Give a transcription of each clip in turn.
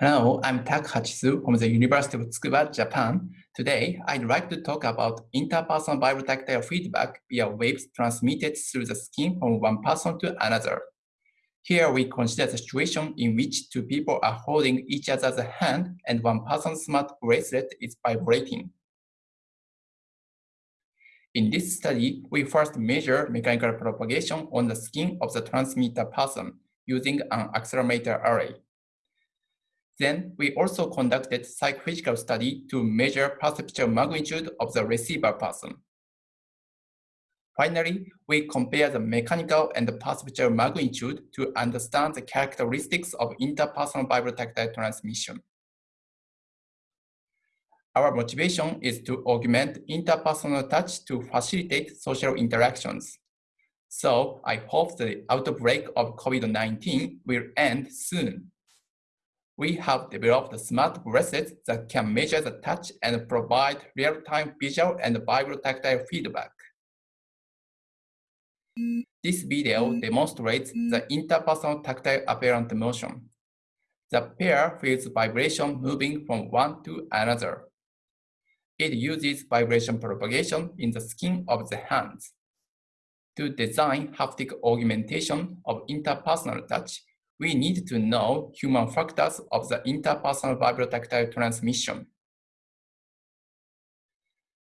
Hello, I'm Tak Hachisu from the University of Tsukuba, Japan. Today, I'd like to talk about interpersonal vibrotactile feedback via waves transmitted through the skin from one person to another. Here we consider the situation in which two people are holding each other's hand and one person's smart bracelet is vibrating. In this study, we first measure mechanical propagation on the skin of the transmitter person using an accelerometer array. Then we also conducted psychophysical study to measure perceptual magnitude of the receiver person. Finally, we compare the mechanical and the perceptual magnitude to understand the characteristics of interpersonal vibrotactile transmission. Our motivation is to augment interpersonal touch to facilitate social interactions. So I hope the outbreak of COVID-19 will end soon we have developed smart bracelets that can measure the touch and provide real-time visual and vibrotactile feedback. This video demonstrates the interpersonal tactile apparent motion. The pair feels vibration moving from one to another. It uses vibration propagation in the skin of the hands. To design haptic augmentation of interpersonal touch, we need to know human factors of the interpersonal vibrotactile transmission.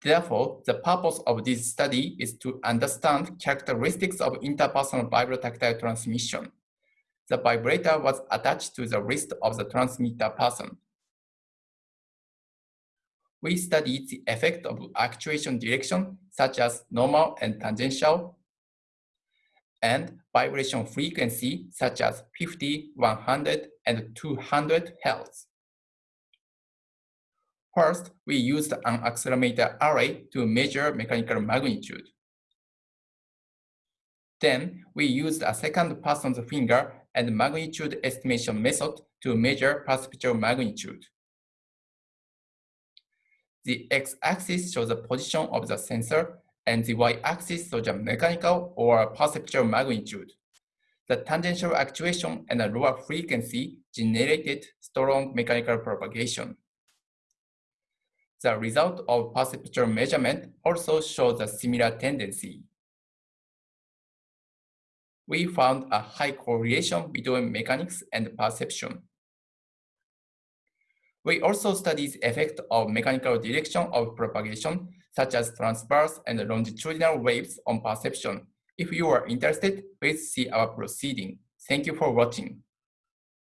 Therefore, the purpose of this study is to understand characteristics of interpersonal vibrotactile transmission. The vibrator was attached to the wrist of the transmitter person. We studied the effect of actuation direction, such as normal and tangential, and vibration frequency such as 50, 100, and 200 Hertz. First, we used an accelerometer array to measure mechanical magnitude. Then, we used a second person's finger and magnitude estimation method to measure perceptual magnitude. The x-axis shows the position of the sensor and the y-axis shows the mechanical or perceptual magnitude. The tangential actuation and the lower frequency generated strong mechanical propagation. The result of perceptual measurement also shows a similar tendency. We found a high correlation between mechanics and perception. We also studied the effect of mechanical direction of propagation such as transverse and longitudinal waves on perception. If you are interested, please see our proceeding. Thank you for watching.